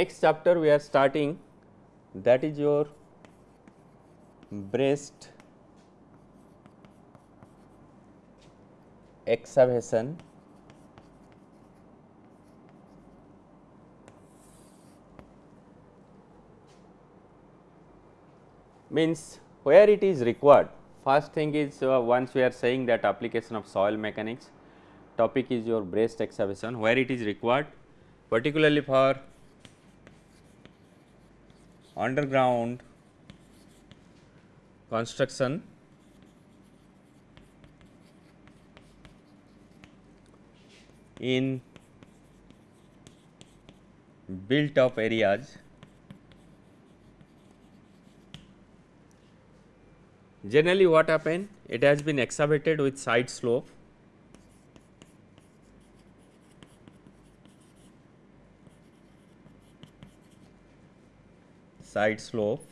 next chapter we are starting that is your braced excavation means where it is required. First thing is uh, once we are saying that application of soil mechanics topic is your braced excavation where it is required particularly for underground construction in built up areas Generally what happen? It has been excavated with side slope. Side slope.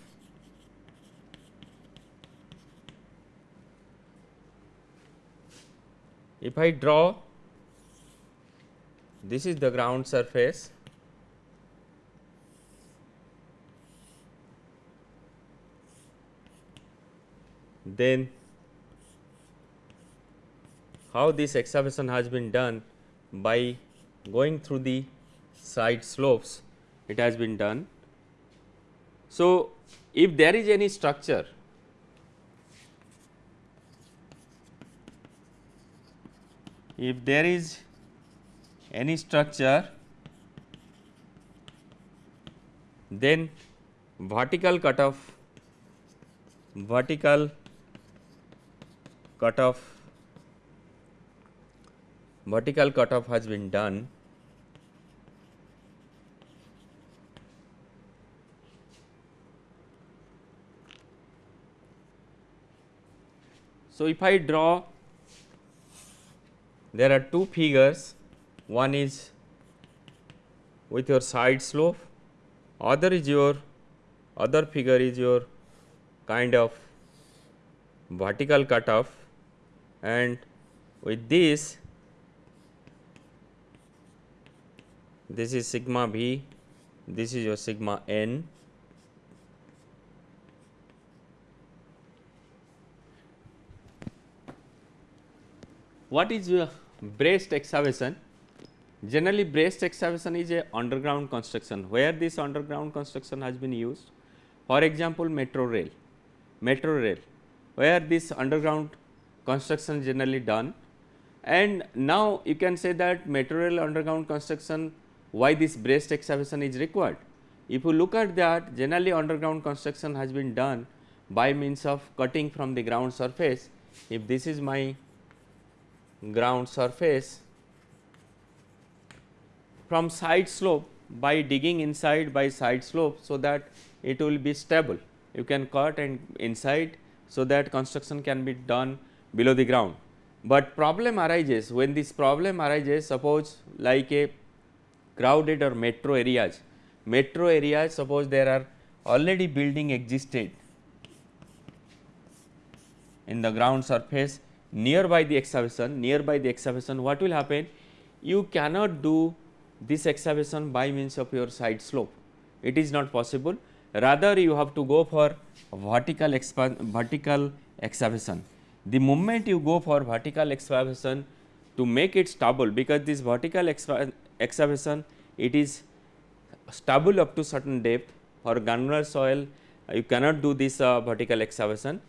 If I draw, this is the ground surface then how this excavation has been done by going through the side slopes it has been done. So, if there is any structure if there is any structure then vertical cutoff vertical cutoff vertical cutoff has been done So, if I draw there are two figures. One is with your side slope other is your other figure is your kind of vertical cutoff. And with this this is sigma v this is your sigma n what is your braced excavation? Generally braced excavation is a underground construction. Where this underground construction has been used? For example metro rail. Metro rail. Where this underground construction generally done. And now you can say that material underground construction why this braced excavation is required. If you look at that generally underground construction has been done by means of cutting from the ground surface. If this is my ground surface from side slope by digging inside by side slope so that it will be stable. You can cut and inside so that construction can be done below the ground. But problem arises when this problem arises suppose like a crowded or metro areas, metro areas suppose there are already building existed in the ground surface nearby the excavation, nearby the excavation what will happen? You cannot do this excavation by means of your side slope, it is not possible rather you have to go for vertical vertical excavation. The moment you go for vertical excavation to make it stable because this vertical excavation it is stable up to certain depth for granular soil you cannot do this uh, vertical excavation,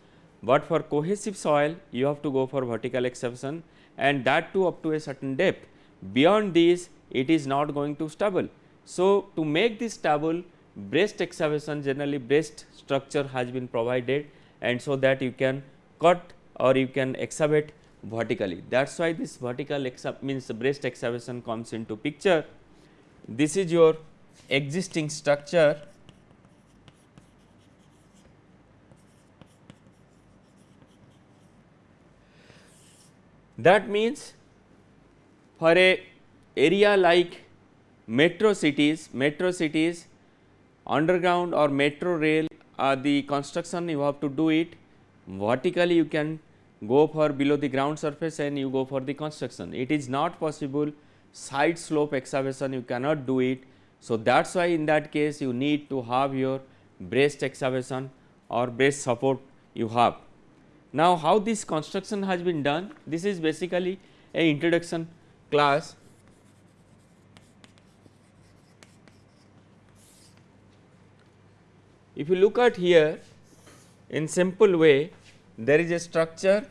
but for cohesive soil you have to go for vertical excavation and that too up to a certain depth beyond this it is not going to stable. So, to make this stable braced excavation generally braced structure has been provided and so that you can cut or you can excavate vertically. That is why this vertical means breast excavation comes into picture. This is your existing structure that means for a area like metro cities, metro cities underground or metro rail uh, the construction you have to do it vertically you can go for below the ground surface and you go for the construction. It is not possible side slope excavation you cannot do it So, that is why in that case you need to have your braced excavation or braced support you have. Now, how this construction has been done? This is basically a introduction class. If you look at here in simple way, there is a structure,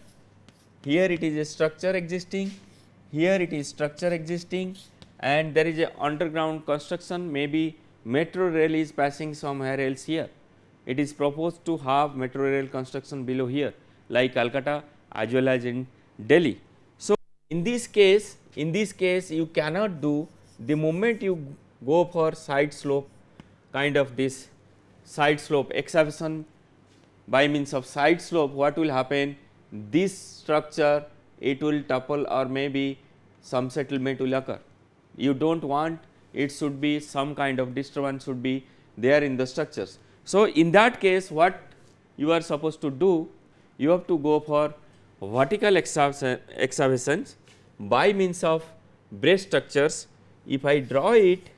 here it is a structure existing, here it is structure existing and there is a underground construction maybe metro rail is passing somewhere else here. It is proposed to have metro rail construction below here like Calcutta as well as in Delhi. So, in this case in this case you cannot do the moment you go for side slope kind of this side slope excavation by means of side slope what will happen this structure it will topple or maybe some settlement will occur. You do not want it should be some kind of disturbance should be there in the structures. So, in that case what you are supposed to do you have to go for vertical excavations by means of brace structures. If I draw it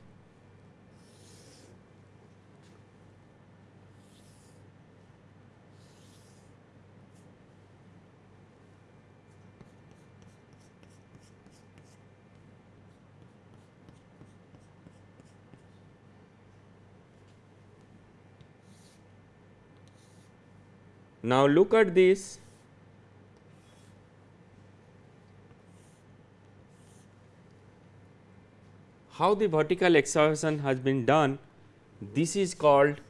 Now, look at this. How the vertical excavation has been done this is called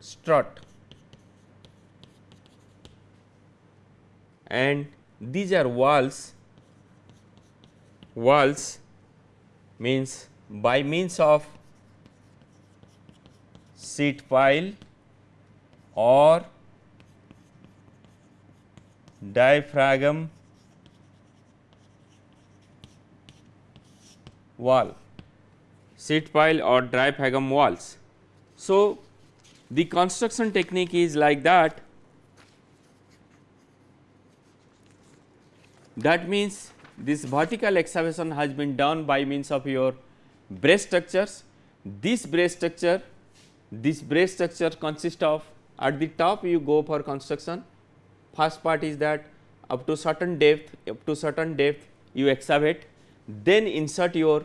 strut. And these are walls. Walls means by means of sheet pile or diaphragm wall, sheet pile or diaphragm walls. So, the construction technique is like that that means this vertical excavation has been done by means of your brace structures. This brace structure, this brace structure consists of at the top you go for construction First part is that up to certain depth, up to certain depth you excavate, then insert your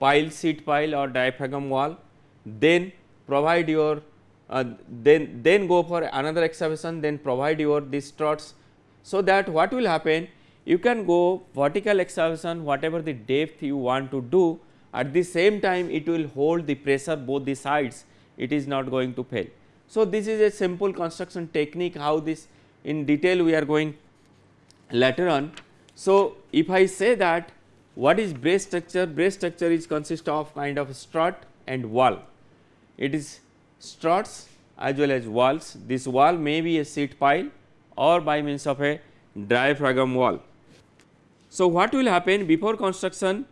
pile, sheet pile or diaphragm wall, then provide your uh, then then go for another excavation, then provide your these struts. So, that what will happen you can go vertical excavation whatever the depth you want to do at the same time it will hold the pressure both the sides it is not going to fail. So, this is a simple construction technique how this in detail we are going later on. So, if I say that what is brace structure? Brace structure is consist of kind of strut and wall. It is struts as well as walls. This wall may be a sheet pile or by means of a diaphragm wall. So, what will happen before construction?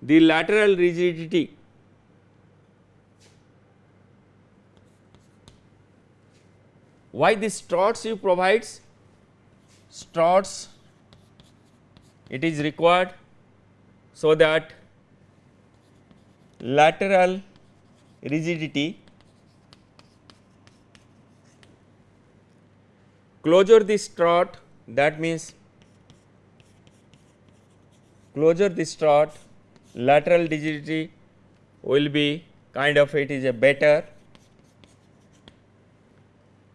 The lateral rigidity Why this struts you provides? Struts it is required so that lateral rigidity closure the strut that means closure the strut lateral rigidity will be kind of it is a better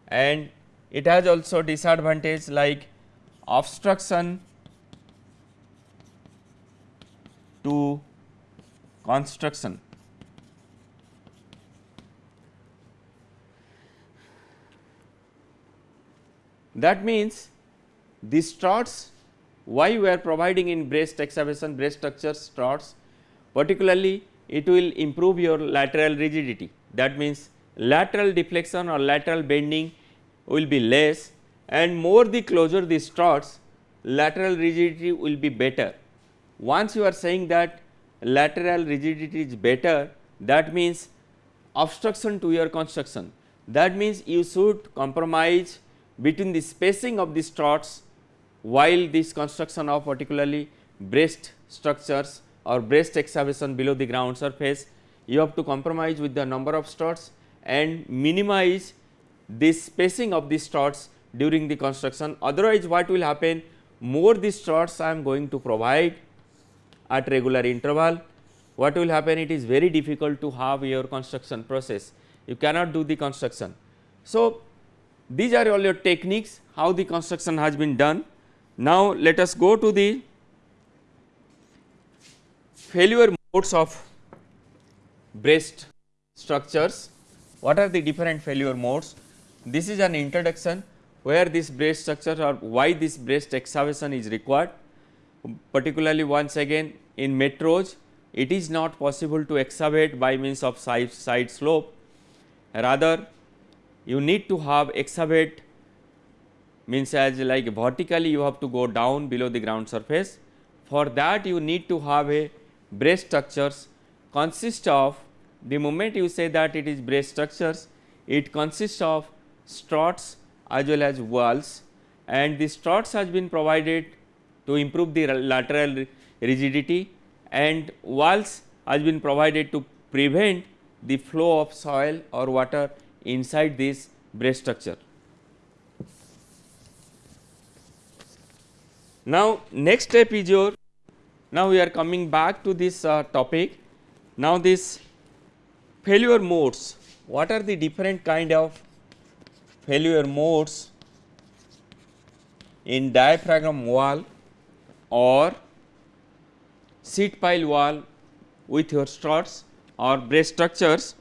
and it has also disadvantage like obstruction to construction. That means these struts why we are providing in braced excavation brace structure struts particularly it will improve your lateral rigidity that means lateral deflection or lateral bending will be less and more the closer the struts lateral rigidity will be better. Once you are saying that lateral rigidity is better that means obstruction to your construction that means you should compromise between the spacing of the struts while this construction of particularly braced structures or braced excavation below the ground surface you have to compromise with the number of struts and minimize this spacing of the struts during the construction. Otherwise, what will happen more the struts I am going to provide at regular interval, what will happen it is very difficult to have your construction process, you cannot do the construction. So, these are all your techniques how the construction has been done. Now, let us go to the failure modes of braced structures. What are the different failure modes? This is an introduction where this brace structure or why this braced excavation is required. Particularly once again in metros, it is not possible to excavate by means of side, side slope. Rather, you need to have excavate means as like vertically you have to go down below the ground surface. For that you need to have a brace structures consist of the moment you say that it is brace structures, it consists of struts as well as walls and the struts has been provided to improve the lateral rigidity and walls has been provided to prevent the flow of soil or water inside this brace structure. Now, next step is your now we are coming back to this uh, topic. Now, this failure modes what are the different kind of failure modes in diaphragm wall or sheet pile wall with your struts or brace structures.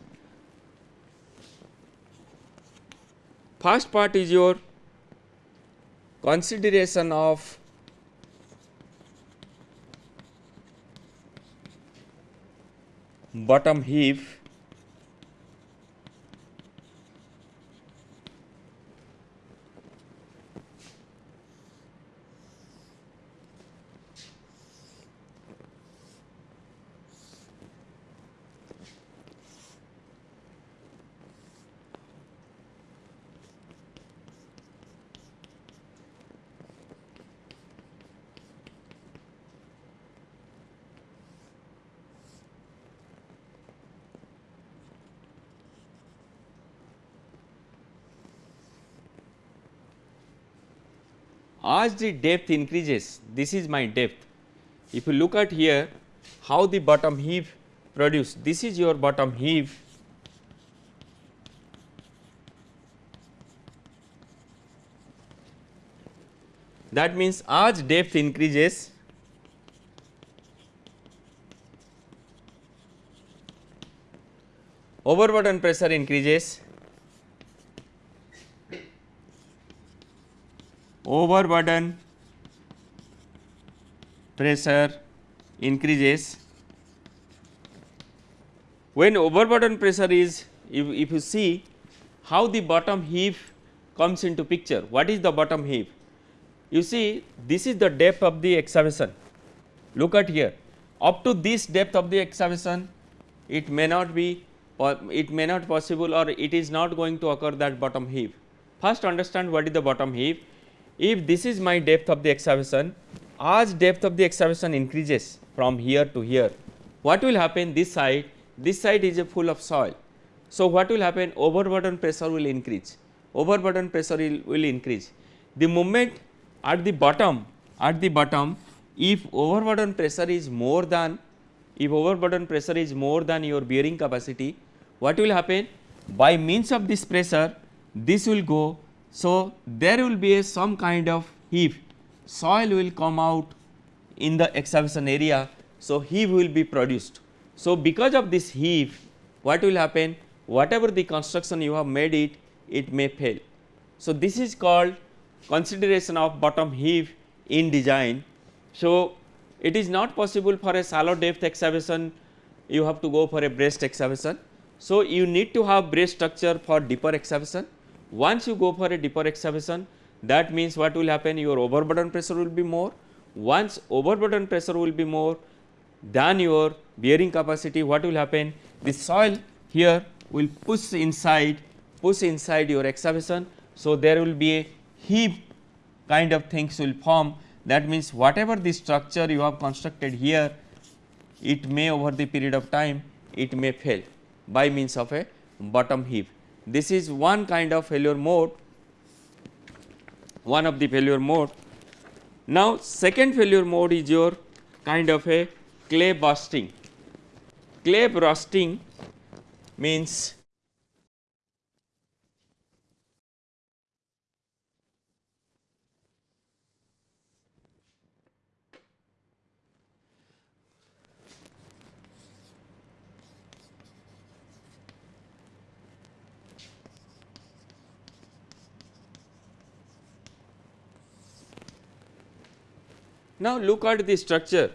First part is your consideration of bottom heave as the depth increases this is my depth. If you look at here how the bottom heave produced this is your bottom heave that means as depth increases overburden pressure increases overburden pressure increases. When overburden pressure is if, if you see how the bottom heave comes into picture, what is the bottom heave? You see this is the depth of the excavation, look at here up to this depth of the excavation it may not be it may not possible or it is not going to occur that bottom heave. First understand what is the bottom heave if this is my depth of the excavation, as depth of the excavation increases from here to here, what will happen this side, this side is full of soil. So, what will happen overburden pressure will increase, overburden pressure will, will increase. The moment at the bottom, at the bottom if overburden pressure is more than, if overburden pressure is more than your bearing capacity, what will happen? By means of this pressure, this will go so, there will be some kind of heave, soil will come out in the excavation area. So, heave will be produced. So, because of this heave what will happen whatever the construction you have made it, it may fail. So, this is called consideration of bottom heave in design. So, it is not possible for a shallow depth excavation you have to go for a braced excavation. So, you need to have braced structure for deeper excavation once you go for a deeper excavation that means what will happen your overburden pressure will be more. Once overburden pressure will be more than your bearing capacity what will happen the soil here will push inside push inside your excavation. So, there will be a heap kind of things will form that means whatever the structure you have constructed here it may over the period of time it may fail by means of a bottom heave. This is one kind of failure mode, one of the failure mode. Now, second failure mode is your kind of a clay bursting. Clay bursting means Now, look at the structure.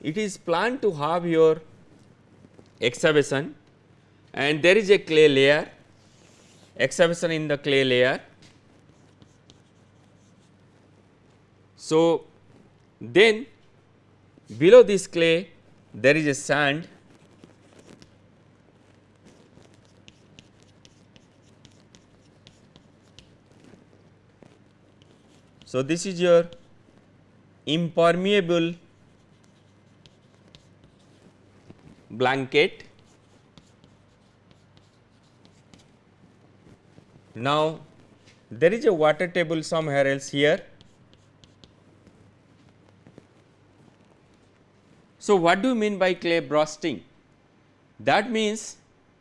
It is planned to have your excavation and there is a clay layer, excavation in the clay layer. So, then below this clay there is a sand So, this is your impermeable blanket. Now, there is a water table somewhere else here. So, what do you mean by clay bursting? That means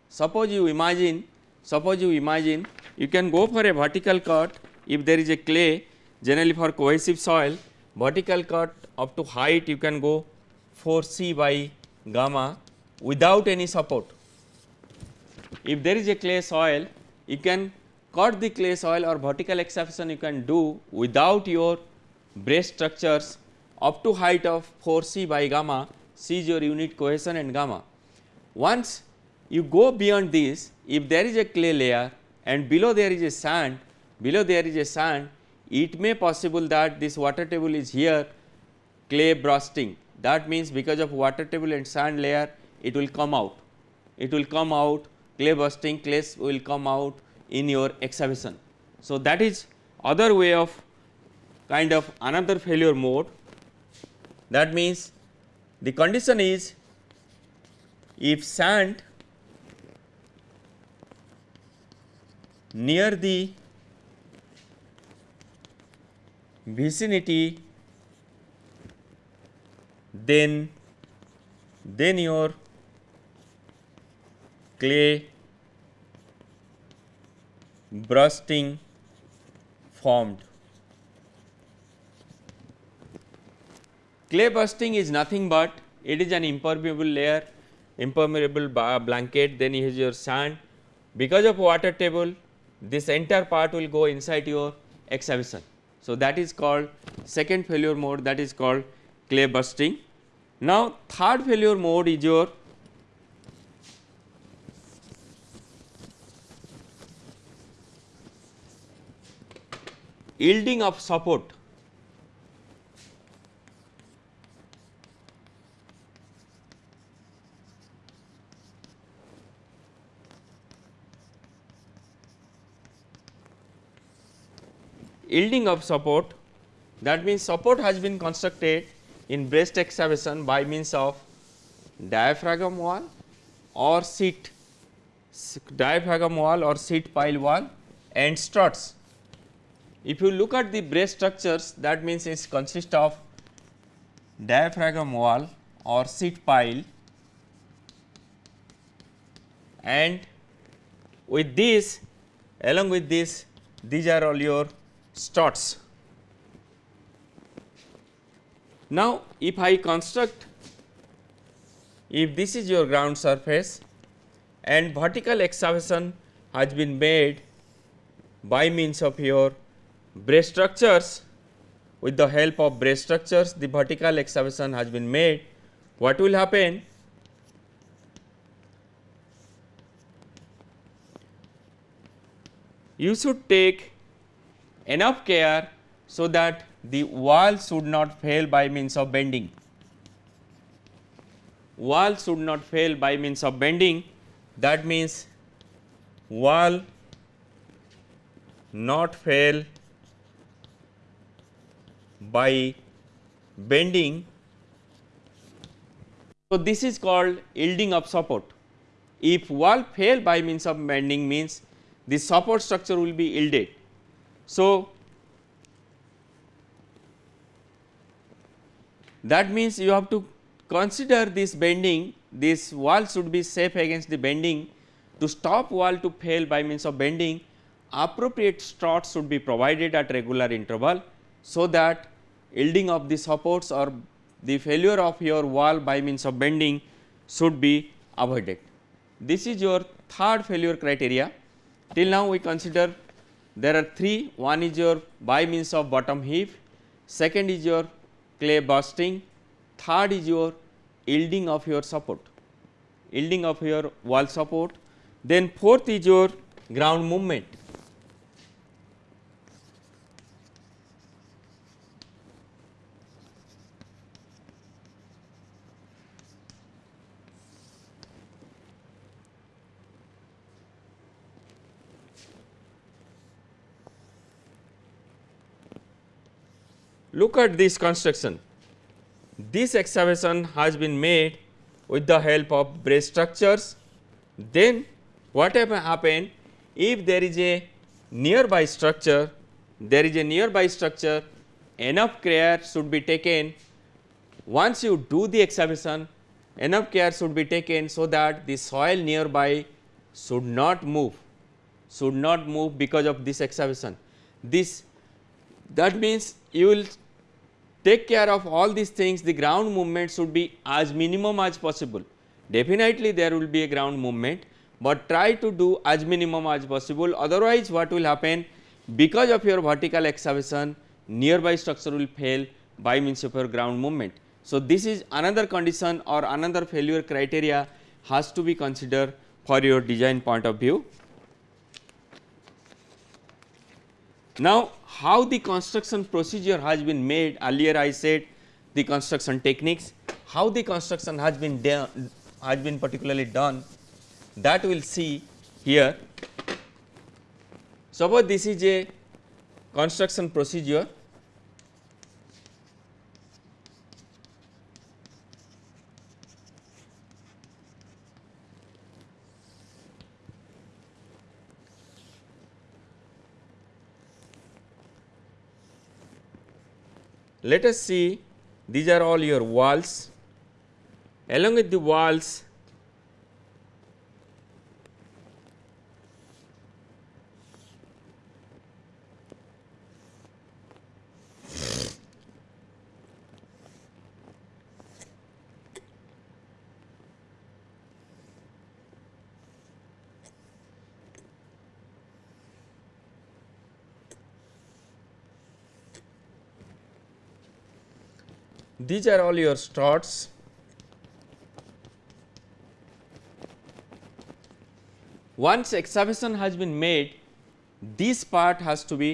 suppose you imagine suppose you imagine you can go for a vertical cut if there is a clay generally for cohesive soil vertical cut up to height you can go 4 c by gamma without any support. If there is a clay soil you can cut the clay soil or vertical excavation you can do without your brace structures up to height of 4 c by gamma c is your unit cohesion and gamma. Once you go beyond this if there is a clay layer and below there is a sand below there is a sand it may possible that this water table is here clay bursting that means because of water table and sand layer it will come out. It will come out clay bursting clay will come out in your excavation. So, that is other way of kind of another failure mode. That means the condition is if sand near the vicinity then then your clay bursting formed. Clay bursting is nothing but it is an impermeable layer impermeable blanket then have your sand because of water table this entire part will go inside your excavation. So, that is called second failure mode that is called clay bursting. Now, third failure mode is your yielding of support yielding of support that means support has been constructed in braced excavation by means of diaphragm wall or seat diaphragm wall or sheet pile wall and struts. If you look at the brace structures that means it consists of diaphragm wall or sheet pile and with this along with this these are all your struts. Now, if I construct if this is your ground surface and vertical excavation has been made by means of your brace structures with the help of brace structures the vertical excavation has been made what will happen you should take enough care so that the wall should not fail by means of bending. Wall should not fail by means of bending that means wall not fail by bending. So, this is called yielding of support. If wall fail by means of bending means the support structure will be yielded. So, that means you have to consider this bending this wall should be safe against the bending to stop wall to fail by means of bending appropriate struts should be provided at regular interval so that yielding of the supports or the failure of your wall by means of bending should be avoided. This is your third failure criteria. Till now we consider there are three. One is your by means of bottom heave, second is your clay bursting, third is your yielding of your support, yielding of your wall support, then fourth is your ground movement. Look at this construction. This excavation has been made with the help of brace structures. Then what happen if there is a nearby structure, there is a nearby structure enough care should be taken once you do the excavation enough care should be taken so that the soil nearby should not move should not move because of this excavation. This that means you will take care of all these things the ground movement should be as minimum as possible. Definitely there will be a ground movement, but try to do as minimum as possible otherwise what will happen because of your vertical excavation nearby structure will fail by means of your ground movement. So, this is another condition or another failure criteria has to be considered for your design point of view. Now, how the construction procedure has been made. Earlier I said the construction techniques, how the construction has been done has been particularly done. That we will see here. Suppose this is a construction procedure Let us see. These are all your walls. Along with the walls these are all your struts once excavation has been made this part has to be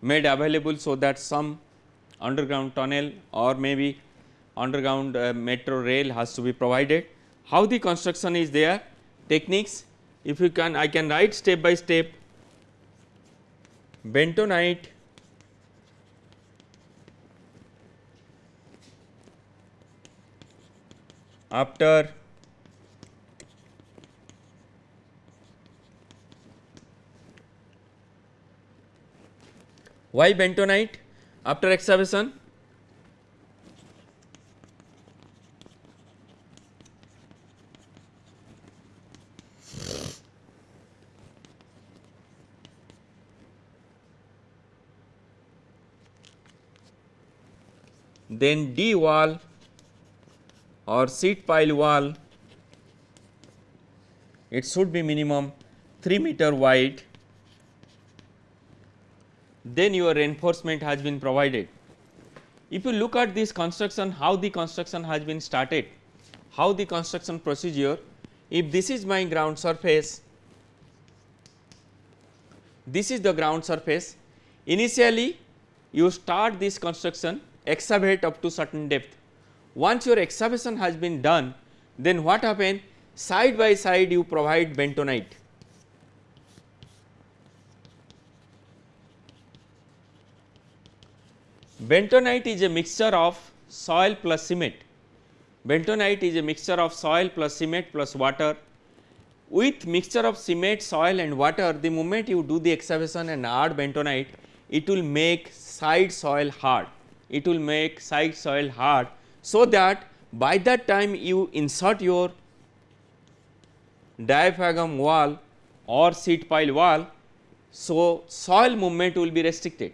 made available so that some underground tunnel or maybe underground uh, metro rail has to be provided. How the construction is there techniques if you can I can write step by step bentonite after why bentonite after excavation then D wall or sheet pile wall it should be minimum 3 meter wide then your reinforcement has been provided. If you look at this construction how the construction has been started how the construction procedure if this is my ground surface this is the ground surface initially you start this construction excavate up to certain depth once your excavation has been done, then what happen? Side by side you provide bentonite. bentonite is a mixture of soil plus cement. Bentonite is a mixture of soil plus cement plus water. With mixture of cement, soil and water, the moment you do the excavation and add bentonite, it will make side soil hard. It will make side soil hard, so that by that time you insert your diaphragm wall or sheet pile wall, so soil movement will be restricted.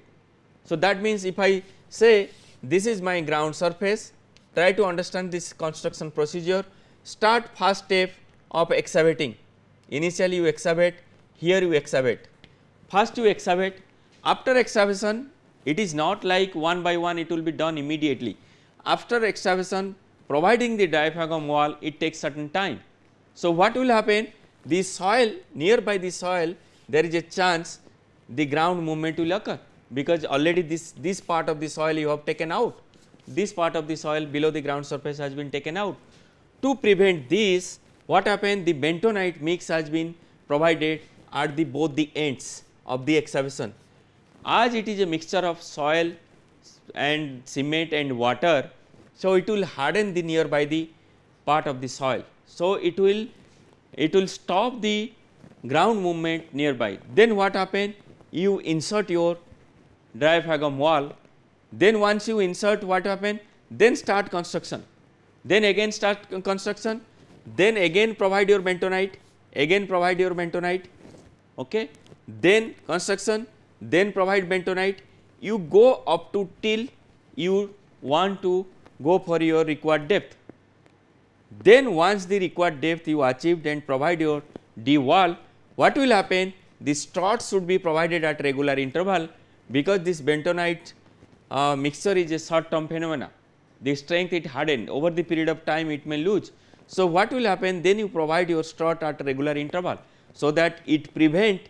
So, that means if I say this is my ground surface, try to understand this construction procedure, start first step of excavating. Initially you excavate, here you excavate. First you excavate, after excavation it is not like one by one it will be done immediately. After excavation providing the diaphragm wall it takes certain time. So, what will happen? The soil nearby the soil there is a chance the ground movement will occur because already this, this part of the soil you have taken out, this part of the soil below the ground surface has been taken out. To prevent this what happened the bentonite mix has been provided at the both the ends of the excavation. As it is a mixture of soil and cement and water, so it will harden the nearby the part of the soil. So, it will it will stop the ground movement nearby. Then what happen? You insert your diaphragm wall, then once you insert what happen? Then start construction, then again start construction, then again provide your bentonite, again provide your bentonite, okay. then construction, then provide bentonite, you go up to till you want to go for your required depth. Then once the required depth you achieved and provide your D wall, what will happen? The struts should be provided at regular interval because this bentonite uh, mixture is a short term phenomena. The strength it hardened over the period of time it may lose. So, what will happen then you provide your strut at regular interval. So, that it prevent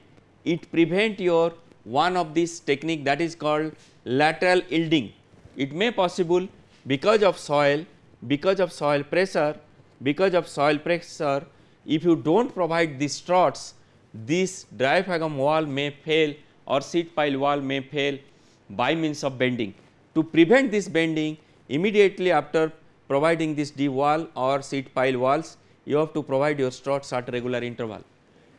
it prevent your one of this technique that is called lateral yielding. It may possible because of soil, because of soil pressure, because of soil pressure if you do not provide these struts this diaphragm wall may fail or sheet pile wall may fail by means of bending. To prevent this bending immediately after providing this D wall or sheet pile walls you have to provide your struts at regular interval.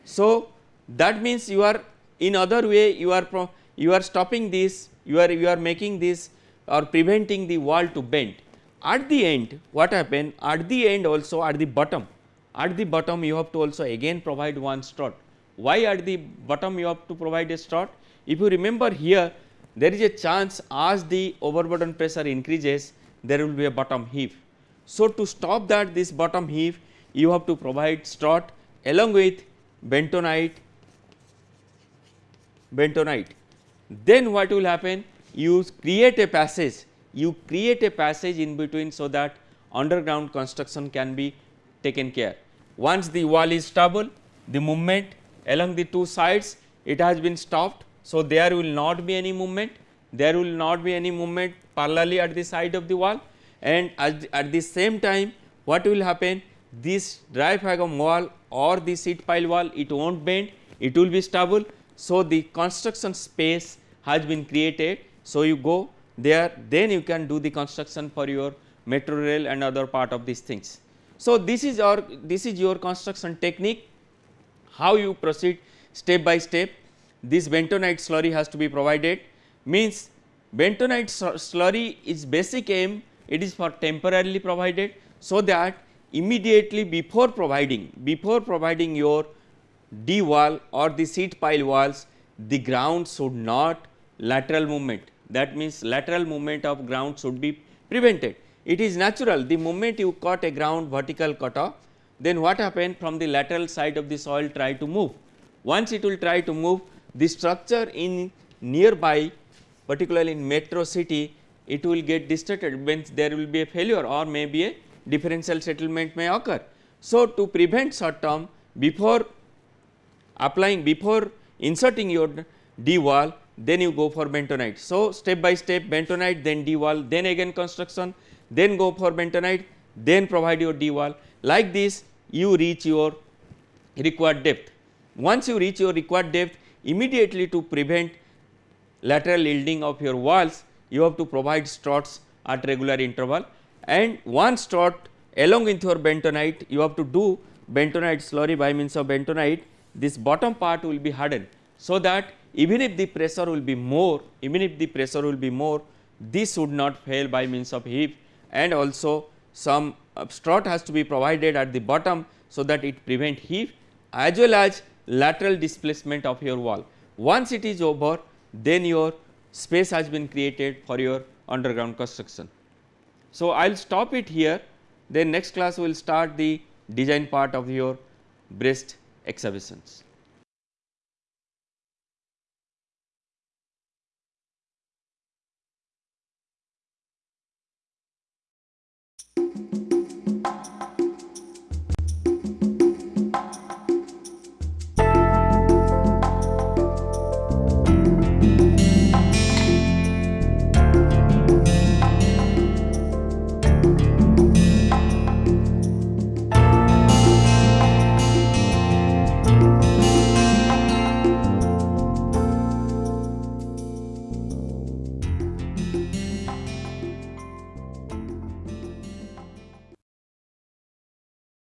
So, that means you are in other way you are you are stopping this you are you are making this or preventing the wall to bend. At the end what happen at the end also at the bottom at the bottom you have to also again provide one strut why at the bottom you have to provide a strut? If you remember here there is a chance as the overburden pressure increases there will be a bottom heave. So, to stop that this bottom heave you have to provide strut along with bentonite bentonite. Then what will happen? You create a passage, you create a passage in between so that underground construction can be taken care. Once the wall is stable, the movement along the two sides it has been stopped. So, there will not be any movement, there will not be any movement parallelly at the side of the wall and at, at the same time what will happen this dry diaphragm wall or the sheet pile wall it will not bend, it will be stable. So, the construction space has been created. So, you go there then you can do the construction for your metro rail and other part of these things. So, this is our this is your construction technique how you proceed step by step this bentonite slurry has to be provided means bentonite slurry is basic aim it is for temporarily provided so that immediately before providing before providing your D wall or the sheet pile walls the ground should not lateral movement that means lateral movement of ground should be prevented. It is natural the moment you cut a ground vertical cutoff then what happen from the lateral side of the soil try to move. Once it will try to move the structure in nearby particularly in metro city it will get distorted when there will be a failure or maybe a differential settlement may occur. So, to prevent short term before applying before inserting your D wall then you go for bentonite. So, step by step bentonite then D wall then again construction then go for bentonite then provide your D wall like this you reach your required depth. Once you reach your required depth immediately to prevent lateral yielding of your walls you have to provide struts at regular interval and one strut along with your bentonite you have to do bentonite slurry by means of bentonite this bottom part will be hardened. So, that even if the pressure will be more even if the pressure will be more this would not fail by means of heave and also some uh, strut has to be provided at the bottom. So, that it prevent heave as well as lateral displacement of your wall. Once it is over then your space has been created for your underground construction. So, I will stop it here then next class we will start the design part of your braced excavations.